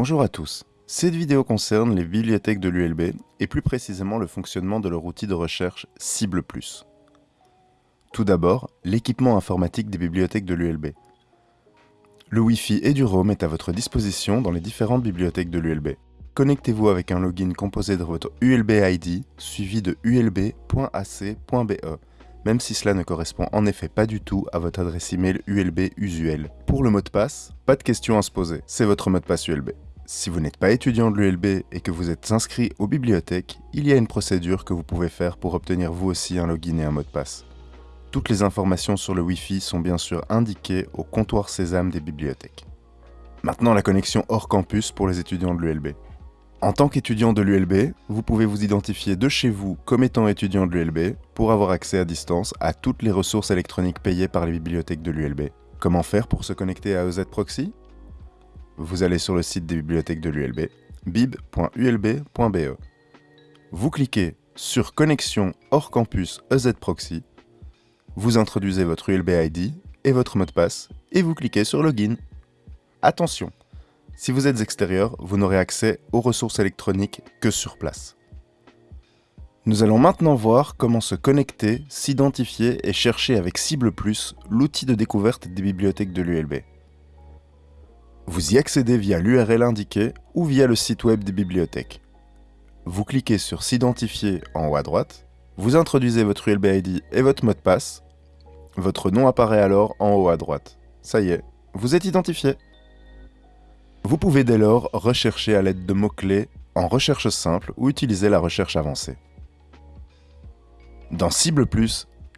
Bonjour à tous. Cette vidéo concerne les bibliothèques de l'ULB et plus précisément le fonctionnement de leur outil de recherche Cible+. Tout d'abord, l'équipement informatique des bibliothèques de l'ULB. Le Wi-Fi et du Roam est à votre disposition dans les différentes bibliothèques de l'ULB. Connectez-vous avec un login composé de votre ULB ID suivi de ulb.ac.be, même si cela ne correspond en effet pas du tout à votre adresse email ULB usuelle. Pour le mot de passe, pas de question à se poser, c'est votre mot de passe ULB. Si vous n'êtes pas étudiant de l'ULB et que vous êtes inscrit aux bibliothèques, il y a une procédure que vous pouvez faire pour obtenir vous aussi un login et un mot de passe. Toutes les informations sur le Wi-Fi sont bien sûr indiquées au comptoir Sésame des bibliothèques. Maintenant la connexion hors campus pour les étudiants de l'ULB. En tant qu'étudiant de l'ULB, vous pouvez vous identifier de chez vous comme étant étudiant de l'ULB pour avoir accès à distance à toutes les ressources électroniques payées par les bibliothèques de l'ULB. Comment faire pour se connecter à EZ Proxy? Vous allez sur le site des bibliothèques de l'ULB, bib.ulb.be. Vous cliquez sur Connexion hors campus EZ Proxy, vous introduisez votre ULB ID et votre mot de passe, et vous cliquez sur Login. Attention, si vous êtes extérieur, vous n'aurez accès aux ressources électroniques que sur place. Nous allons maintenant voir comment se connecter, s'identifier et chercher avec Cible+, l'outil de découverte des bibliothèques de l'ULB. Vous y accédez via l'URL indiquée ou via le site web des bibliothèques. Vous cliquez sur S'identifier en haut à droite, vous introduisez votre ULB ID et votre mot de passe. Votre nom apparaît alors en haut à droite. Ça y est, vous êtes identifié. Vous pouvez dès lors rechercher à l'aide de mots-clés en recherche simple ou utiliser la recherche avancée. Dans Cible+,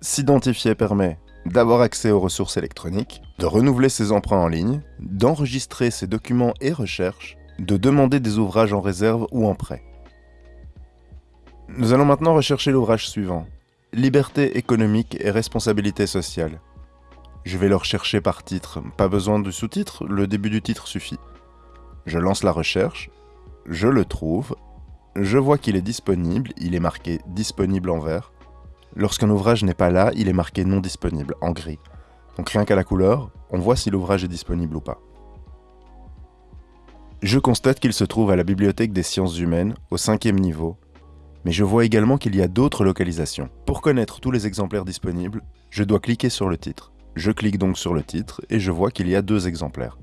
s'identifier permet d'avoir accès aux ressources électroniques, de renouveler ses emprunts en ligne, d'enregistrer ses documents et recherches, de demander des ouvrages en réserve ou en prêt. Nous allons maintenant rechercher l'ouvrage suivant. Liberté économique et responsabilité sociale. Je vais le rechercher par titre, pas besoin de sous-titre, le début du titre suffit. Je lance la recherche, je le trouve, je vois qu'il est disponible, il est marqué disponible en vert, Lorsqu'un ouvrage n'est pas là, il est marqué non disponible, en gris. Donc rien qu'à la couleur, on voit si l'ouvrage est disponible ou pas. Je constate qu'il se trouve à la Bibliothèque des sciences humaines, au cinquième niveau, mais je vois également qu'il y a d'autres localisations. Pour connaître tous les exemplaires disponibles, je dois cliquer sur le titre. Je clique donc sur le titre et je vois qu'il y a deux exemplaires.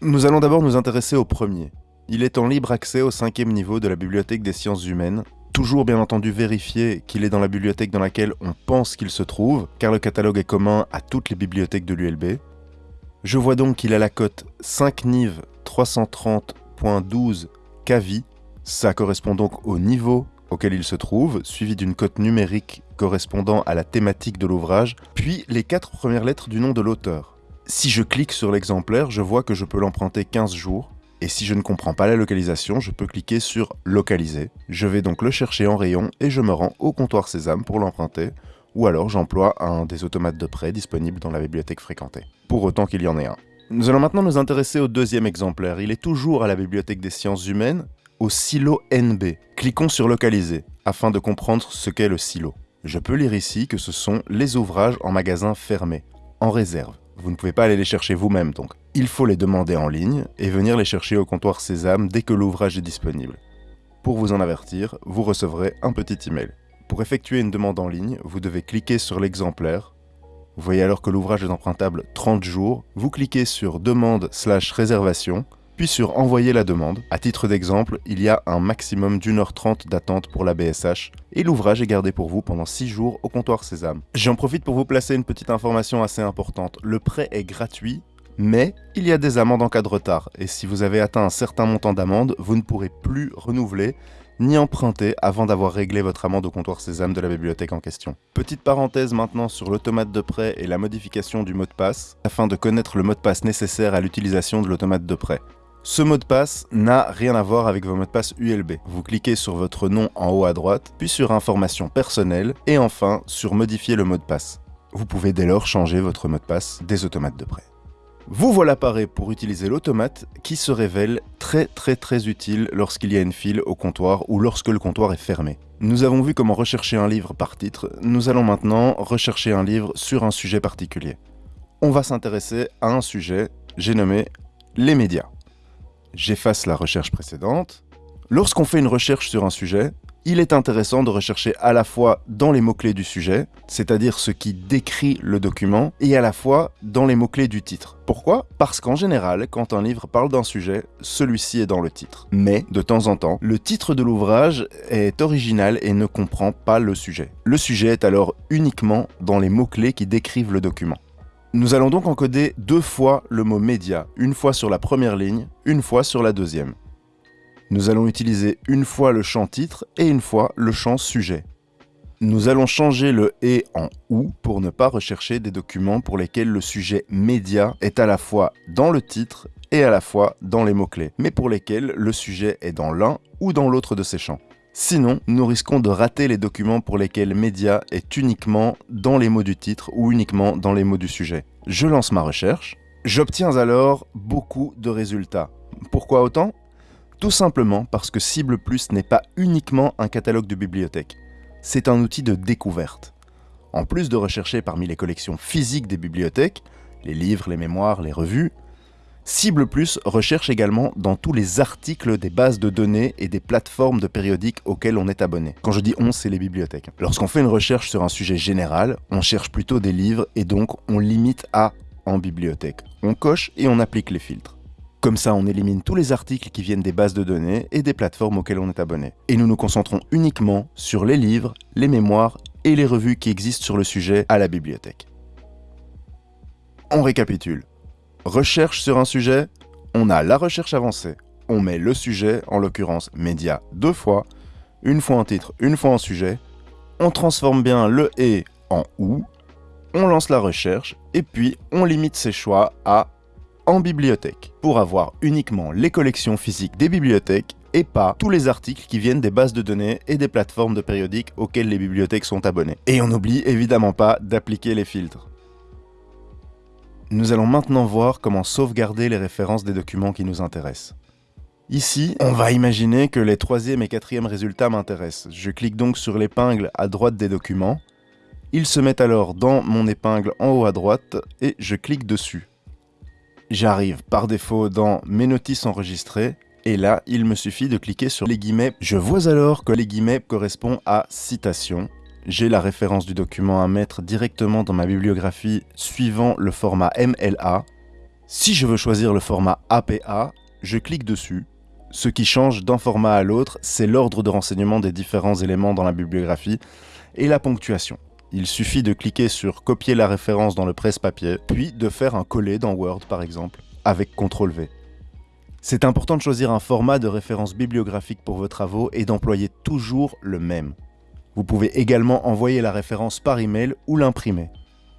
Nous allons d'abord nous intéresser au premier. Il est en libre accès au cinquième niveau de la Bibliothèque des sciences humaines toujours bien entendu vérifier qu'il est dans la bibliothèque dans laquelle on pense qu'il se trouve, car le catalogue est commun à toutes les bibliothèques de l'ULB. Je vois donc qu'il a la cote 5 niv 330.12 KVI, ça correspond donc au niveau auquel il se trouve, suivi d'une cote numérique correspondant à la thématique de l'ouvrage, puis les quatre premières lettres du nom de l'auteur. Si je clique sur l'exemplaire, je vois que je peux l'emprunter 15 jours, et si je ne comprends pas la localisation, je peux cliquer sur Localiser. Je vais donc le chercher en rayon et je me rends au comptoir Sésame pour l'emprunter, ou alors j'emploie un des automates de prêt disponibles dans la bibliothèque fréquentée, pour autant qu'il y en ait un. Nous allons maintenant nous intéresser au deuxième exemplaire. Il est toujours à la bibliothèque des sciences humaines, au silo NB. Cliquons sur Localiser, afin de comprendre ce qu'est le silo. Je peux lire ici que ce sont les ouvrages en magasin fermé, en réserve. Vous ne pouvez pas aller les chercher vous-même donc. Il faut les demander en ligne et venir les chercher au comptoir Sésame dès que l'ouvrage est disponible. Pour vous en avertir, vous recevrez un petit email. Pour effectuer une demande en ligne, vous devez cliquer sur l'exemplaire. Vous voyez alors que l'ouvrage est empruntable 30 jours. Vous cliquez sur Demande slash réservation puis sur Envoyer la demande. À titre d'exemple, il y a un maximum d'une heure trente d'attente pour la BSH, et l'ouvrage est gardé pour vous pendant 6 jours au comptoir Sésame. J'en profite pour vous placer une petite information assez importante. Le prêt est gratuit, mais il y a des amendes en cas de retard, et si vous avez atteint un certain montant d'amende, vous ne pourrez plus renouveler ni emprunter avant d'avoir réglé votre amende au comptoir Sésame de la bibliothèque en question. Petite parenthèse maintenant sur l'automate de prêt et la modification du mot de passe, afin de connaître le mot de passe nécessaire à l'utilisation de l'automate de prêt. Ce mot de passe n'a rien à voir avec vos mots de passe ULB. Vous cliquez sur votre nom en haut à droite, puis sur Informations personnelles, et enfin sur Modifier le mot de passe. Vous pouvez dès lors changer votre mot de passe des automates de prêt. Vous voilà paré pour utiliser l'automate qui se révèle très très très utile lorsqu'il y a une file au comptoir ou lorsque le comptoir est fermé. Nous avons vu comment rechercher un livre par titre, nous allons maintenant rechercher un livre sur un sujet particulier. On va s'intéresser à un sujet, j'ai nommé les médias. j'efface la recherche précédente. Lorsqu'on fait une recherche sur un sujet, il est intéressant de rechercher à la fois dans les mots-clés du sujet, c'est-à-dire ce qui décrit le document, et à la fois dans les mots-clés du titre. Pourquoi? Parce qu'en général, quand un livre parle d'un sujet, celui-ci est dans le titre. Mais, de temps en temps, le titre de l'ouvrage est original et ne comprend pas le sujet. Le sujet est alors uniquement dans les mots-clés qui décrivent le document. Nous allons donc encoder deux fois le mot média, une fois sur la première ligne, une fois sur la deuxième. Nous allons utiliser une fois le champ titre et une fois le champ sujet. Nous allons changer le « et » en « ou » pour ne pas rechercher des documents pour lesquels le sujet média est à la fois dans le titre et à la fois dans les mots-clés, mais pour lesquels le sujet est dans l'un ou dans l'autre de ces champs. Sinon, nous risquons de rater les documents pour lesquels média est uniquement dans les mots du titre ou uniquement dans les mots du sujet. Je lance ma recherche. J'obtiens alors beaucoup de résultats. Pourquoi autant? Tout simplement parce que Cible Plus n'est pas uniquement un catalogue de bibliothèque, c'est un outil de découverte. En plus de rechercher parmi les collections physiques des bibliothèques, les livres, les mémoires, les revues, Cible Plus recherche également dans tous les articles des bases de données et des plateformes de périodiques auxquelles on est abonné. Quand je dis on, c'est les bibliothèques. Lorsqu'on fait une recherche sur un sujet général, on cherche plutôt des livres et donc on limite à en bibliothèque. On coche et on applique les filtres. Comme ça, on élimine tous les articles qui viennent des bases de données et des plateformes auxquelles on est abonné. Et nous nous concentrons uniquement sur les livres, les mémoires et les revues qui existent sur le sujet à la bibliothèque. On récapitule. Recherche sur un sujet, on a la recherche avancée. On met le sujet, en l'occurrence média, deux fois, une fois en titre, une fois en sujet. On transforme bien le « et » en « ou ». On lance la recherche et puis on limite ses choix à en bibliothèque, pour avoir uniquement les collections physiques des bibliothèques et pas tous les articles qui viennent des bases de données et des plateformes de périodiques auxquelles les bibliothèques sont abonnées. Et on n'oublie évidemment pas d'appliquer les filtres. Nous allons maintenant voir comment sauvegarder les références des documents qui nous intéressent. Ici, on va imaginer que les troisième et quatrième résultats m'intéressent. Je clique donc sur l'épingle à droite des documents. Ils se mettent alors dans mon épingle en haut à droite et je clique dessus. J'arrive par défaut dans mes notices enregistrées et là, il me suffit de cliquer sur les guillemets. Je vois alors que les guillemets correspondent à citation. J'ai la référence du document à mettre directement dans ma bibliographie suivant le format MLA. Si je veux choisir le format APA, je clique dessus. Ce qui change d'un format à l'autre, c'est l'ordre de renseignement des différents éléments dans la bibliographie et la ponctuation. Il suffit de cliquer sur copier la référence dans le presse-papier, puis de faire un coller dans Word par exemple, avec CTRL-V. C'est important de choisir un format de référence bibliographique pour vos travaux et d'employer toujours le même. Vous pouvez également envoyer la référence par email ou l'imprimer.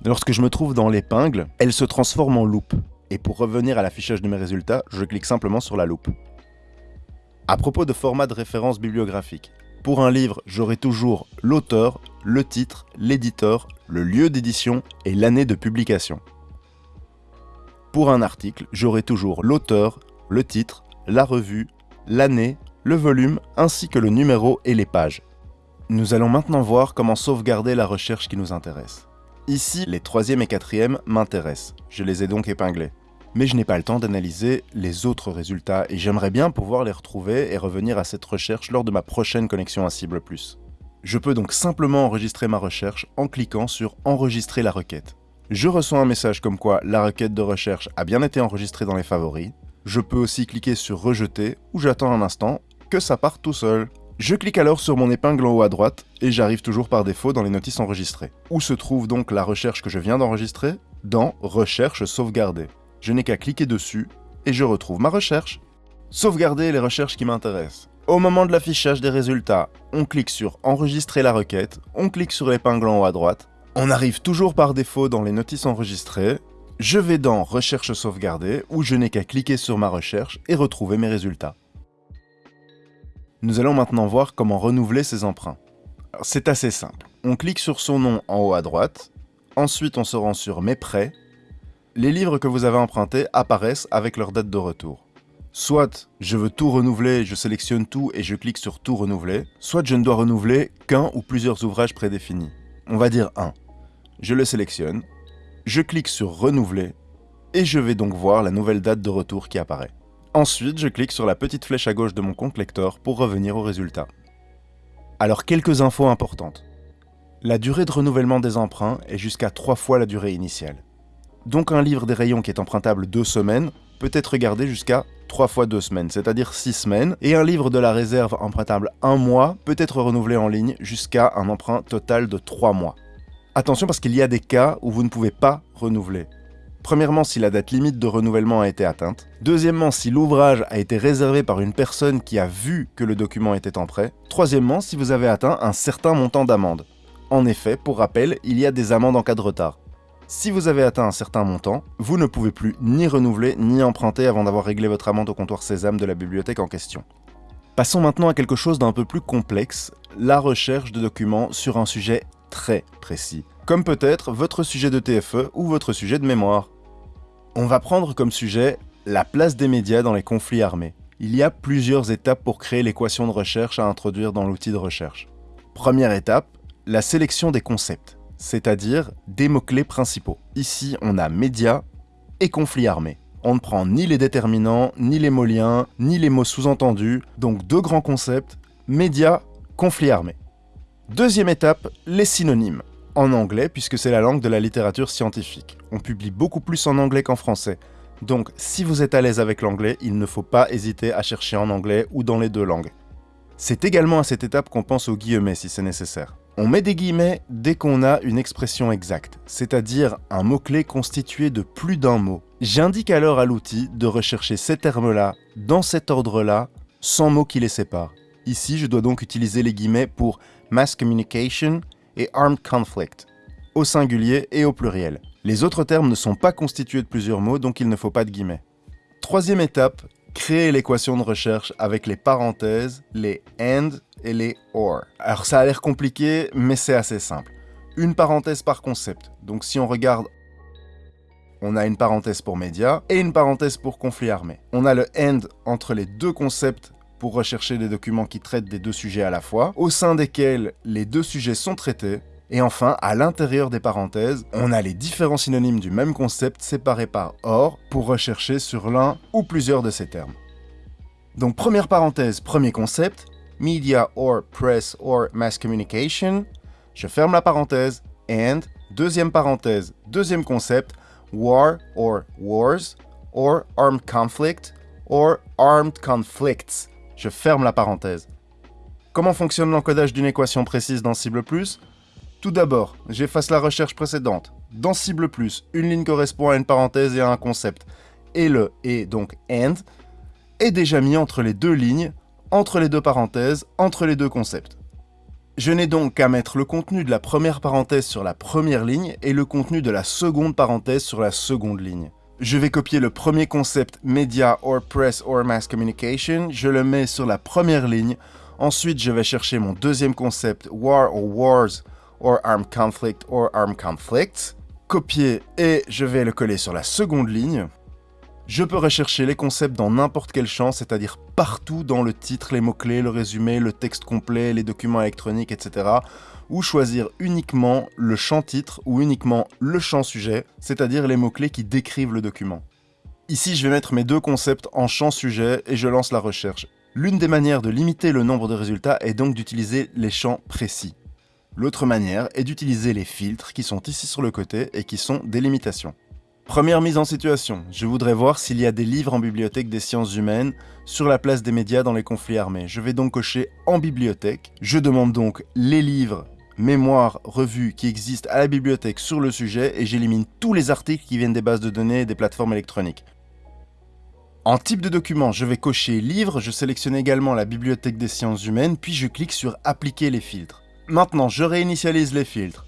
Lorsque je me trouve dans l'épingle, elle se transforme en loupe. Et pour revenir à l'affichage de mes résultats, je clique simplement sur la loupe. À propos de format de référence bibliographique, pour un livre, j'aurai toujours l'auteur, le titre, l'éditeur, le lieu d'édition et l'année de publication. Pour un article, j'aurai toujours l'auteur, le titre, la revue, l'année, le volume ainsi que le numéro et les pages. Nous allons maintenant voir comment sauvegarder la recherche qui nous intéresse. Ici, les troisième et quatrième m'intéressent, je les ai donc épinglés mais je n'ai pas le temps d'analyser les autres résultats et j'aimerais bien pouvoir les retrouver et revenir à cette recherche lors de ma prochaine connexion à Cible+. Je peux donc simplement enregistrer ma recherche en cliquant sur « Enregistrer la requête ». Je reçois un message comme quoi la requête de recherche a bien été enregistrée dans les favoris. Je peux aussi cliquer sur « Rejeter » où j'attends un instant que ça parte tout seul. Je clique alors sur mon épingle en haut à droite et j'arrive toujours par défaut dans les notices enregistrées. Où se trouve donc la recherche que je viens d'enregistrer? Dans « Recherche sauvegardée » je n'ai qu'à cliquer dessus et je retrouve ma recherche. Sauvegarder les recherches qui m'intéressent. Au moment de l'affichage des résultats, on clique sur Enregistrer la requête, on clique sur l'épingle en haut à droite, on arrive toujours par défaut dans les notices enregistrées, je vais dans Recherche sauvegardée où je n'ai qu'à cliquer sur ma recherche et retrouver mes résultats. Nous allons maintenant voir comment renouveler ces emprunts. C'est assez simple. On clique sur son nom en haut à droite, ensuite on se rend sur Mes prêts, les livres que vous avez empruntés apparaissent avec leur date de retour. Soit je veux tout renouveler, je sélectionne tout et je clique sur tout renouveler, soit je ne dois renouveler qu'un ou plusieurs ouvrages prédéfinis. On va dire un. Je le sélectionne, je clique sur renouveler et je vais donc voir la nouvelle date de retour qui apparaît. Ensuite, je clique sur la petite flèche à gauche de mon compte lecteur pour revenir au résultat. Alors quelques infos importantes. La durée de renouvellement des emprunts est jusqu'à 3 fois la durée initiale. Donc un livre des rayons qui est empruntable 2 semaines peut être gardé jusqu'à 3 fois 2 semaines, c'est-à-dire 6 semaines, et un livre de la réserve empruntable 1 mois peut être renouvelé en ligne jusqu'à un emprunt total de 3 mois. Attention parce qu'il y a des cas où vous ne pouvez pas renouveler. Premièrement, si la date limite de renouvellement a été atteinte. Deuxièmement, si l'ouvrage a été réservé par une personne qui a vu que le document était en prêt. Troisièmement, si vous avez atteint un certain montant d'amende. En effet, pour rappel, il y a des amendes en cas de retard. Si vous avez atteint un certain montant, vous ne pouvez plus ni renouveler ni emprunter avant d'avoir réglé votre amende au comptoir Sésame de la bibliothèque en question. Passons maintenant à quelque chose d'un peu plus complexe, la recherche de documents sur un sujet très précis, comme peut-être votre sujet de TFE ou votre sujet de mémoire. On va prendre comme sujet la place des médias dans les conflits armés. Il y a plusieurs étapes pour créer l'équation de recherche à introduire dans l'outil de recherche. Première étape, la sélection des concepts, c'est-à-dire des mots-clés principaux. Ici, on a médias et conflits armés. On ne prend ni les déterminants, ni les mots liens, ni les mots sous-entendus, donc deux grands concepts, médias, conflits armés. Deuxième étape, les synonymes. En anglais, puisque c'est la langue de la littérature scientifique. On publie beaucoup plus en anglais qu'en français. Donc, si vous êtes à l'aise avec l'anglais, il ne faut pas hésiter à chercher en anglais ou dans les deux langues. C'est également à cette étape qu'on pense aux guillemets si c'est nécessaire. On met des guillemets dès qu'on a une expression exacte, c'est-à-dire un mot-clé constitué de plus d'un mot. J'indique alors à l'outil de rechercher ces termes-là, dans cet ordre-là, sans mots qui les séparent. Ici, je dois donc utiliser les guillemets pour mass communication et armed conflict, au singulier et au pluriel. Les autres termes ne sont pas constitués de plusieurs mots, donc il ne faut pas de guillemets. Troisième étape, créer l'équation de recherche avec les parenthèses, les AND et les OR. Alors ça a l'air compliqué, mais c'est assez simple. Une parenthèse par concept. Donc si on regarde, on a une parenthèse pour médias et une parenthèse pour conflit armé. On a le AND entre les deux concepts pour rechercher des documents qui traitent des deux sujets à la fois, au sein desquels les deux sujets sont traités, et enfin, à l'intérieur des parenthèses, on a les différents synonymes du même concept séparés par OR pour rechercher sur l'un ou plusieurs de ces termes. Donc première parenthèse, premier concept, media or press or mass communication. Je ferme la parenthèse, and, deuxième parenthèse, deuxième concept, war or wars, or armed conflict, or armed conflicts. Je ferme la parenthèse. Comment fonctionne l'encodage d'une équation précise dans Cible? Plus Tout d'abord, j'efface la recherche précédente. Dans Cible Plus, une ligne correspond à une parenthèse et à un concept. Et le et donc AND est déjà mis entre les deux lignes, entre les deux parenthèses, entre les deux concepts. Je n'ai donc qu'à mettre le contenu de la première parenthèse sur la première ligne et le contenu de la seconde parenthèse sur la seconde ligne. Je vais copier le premier concept Media or Press or Mass Communication, je le mets sur la première ligne. Ensuite, je vais chercher mon deuxième concept War or Wars or Armed Conflict or Armed Conflicts. Copier et je vais le coller sur la seconde ligne. Je peux rechercher les concepts dans n'importe quel champ, c'est-à-dire partout dans le titre, les mots-clés, le résumé, le texte complet, les documents électroniques, etc ou choisir uniquement le champ titre ou uniquement le champ sujet, c'est-à-dire les mots-clés qui décrivent le document. Ici, je vais mettre mes deux concepts en champ sujet et je lance la recherche. L'une des manières de limiter le nombre de résultats est donc d'utiliser les champs précis. L'autre manière est d'utiliser les filtres qui sont ici sur le côté et qui sont des limitations. Première mise en situation, je voudrais voir s'il y a des livres en bibliothèque des sciences humaines sur la place des médias dans les conflits armés. Je vais donc cocher en bibliothèque. Je demande donc les livres mémoire, revue qui existe à la bibliothèque sur le sujet et j'élimine tous les articles qui viennent des bases de données et des plateformes électroniques. En type de document, je vais cocher Livre, je sélectionne également la bibliothèque des sciences humaines, puis je clique sur Appliquer les filtres. Maintenant, je réinitialise les filtres.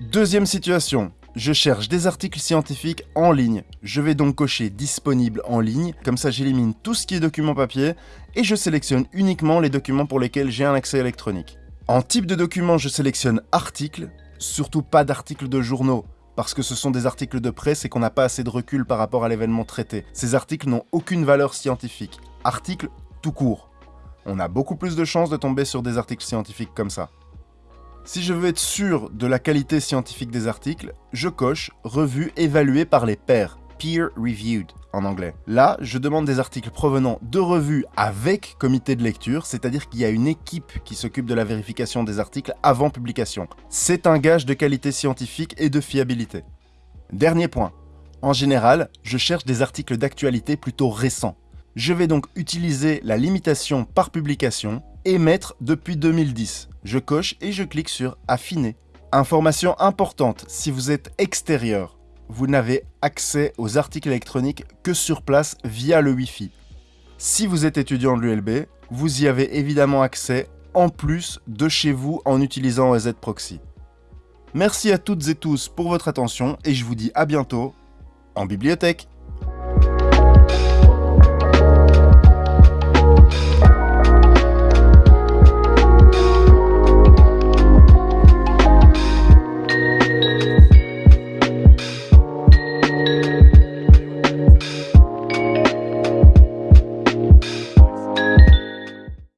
Deuxième situation, je cherche des articles scientifiques en ligne. Je vais donc cocher Disponible en ligne, comme ça j'élimine tout ce qui est document papier, et je sélectionne uniquement les documents pour lesquels j'ai un accès électronique. En type de document, je sélectionne articles, surtout pas d'articles de journaux, parce que ce sont des articles de presse et qu'on n'a pas assez de recul par rapport à l'événement traité. Ces articles n'ont aucune valeur scientifique. Articles tout court. On a beaucoup plus de chances de tomber sur des articles scientifiques comme ça. Si je veux être sûr de la qualité scientifique des articles, je coche « Revue évaluée par les pairs » peer reviewed. en anglais. Là, je demande des articles provenant de revues avec comité de lecture, c'est-à-dire qu'il y a une équipe qui s'occupe de la vérification des articles avant publication. C'est un gage de qualité scientifique et de fiabilité. Dernier point. En général, je cherche des articles d'actualité plutôt récents. Je vais donc utiliser la limitation par publication et mettre depuis 2010. Je coche et je clique sur Affiner. Information importante, si vous êtes extérieur, vous n'avez accès aux articles électroniques que sur place via le Wi-Fi. Si vous êtes étudiant de l'ULB, vous y avez évidemment accès en plus de chez vous en utilisant OZ Proxy. Merci à toutes et tous pour votre attention et je vous dis à bientôt en bibliothèque.